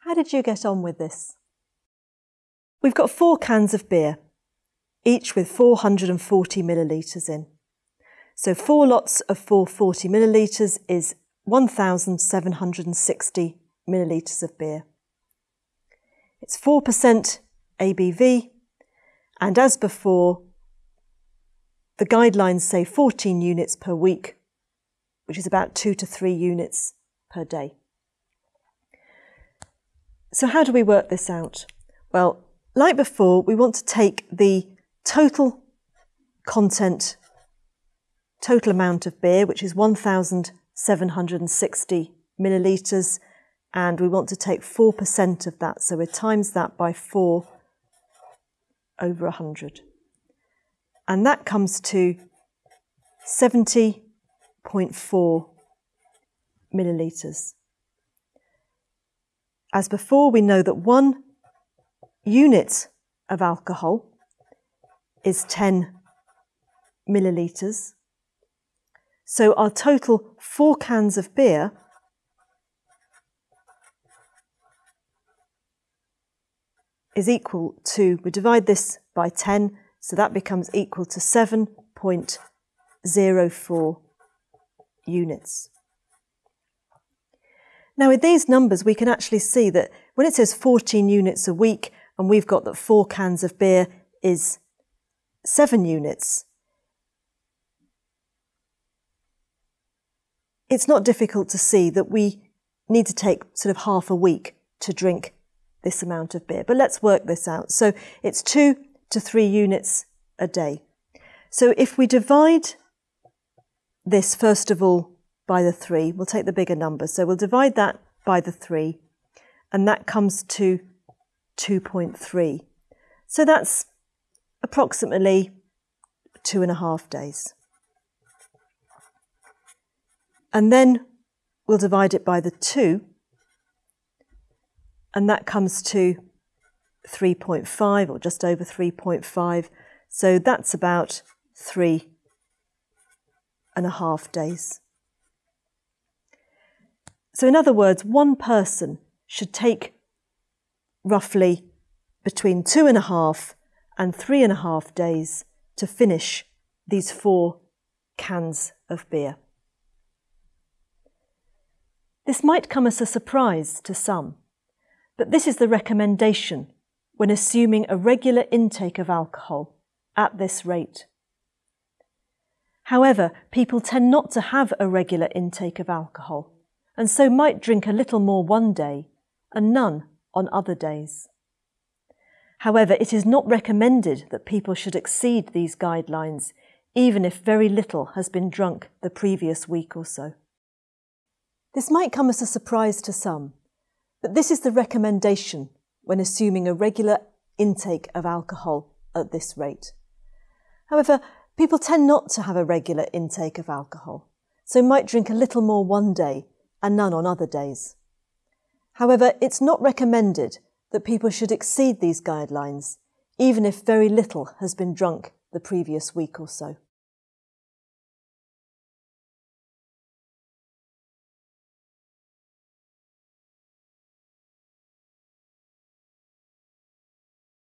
How did you get on with this? We've got four cans of beer, each with 440 millilitres in. So four lots of 440 millilitres is 1,760 millilitres of beer. It's 4% ABV, and as before, the guidelines say 14 units per week, which is about two to three units per day. So how do we work this out? Well, like before, we want to take the total content, total amount of beer, which is 1,760 millilitres, and we want to take 4% of that. So we times that by 4 over 100. And that comes to 70.4 millilitres. As before, we know that one unit of alcohol is 10 millilitres. So our total four cans of beer is equal to, we divide this by 10, so that becomes equal to 7.04 units. Now with these numbers, we can actually see that when it says 14 units a week, and we've got that four cans of beer is seven units, it's not difficult to see that we need to take sort of half a week to drink this amount of beer. But let's work this out. So it's two to three units a day. So if we divide this, first of all, by the 3. We'll take the bigger number. So we'll divide that by the 3, and that comes to 2.3. So that's approximately two and a half days. And then we'll divide it by the 2, and that comes to 3.5 or just over 3.5. So that's about three and a half days. So, in other words, one person should take roughly between two and a half and three and a half days to finish these four cans of beer. This might come as a surprise to some, but this is the recommendation when assuming a regular intake of alcohol at this rate. However, people tend not to have a regular intake of alcohol and so might drink a little more one day and none on other days. However, it is not recommended that people should exceed these guidelines, even if very little has been drunk the previous week or so. This might come as a surprise to some, but this is the recommendation when assuming a regular intake of alcohol at this rate. However, people tend not to have a regular intake of alcohol, so might drink a little more one day and none on other days. However, it's not recommended that people should exceed these guidelines, even if very little has been drunk the previous week or so.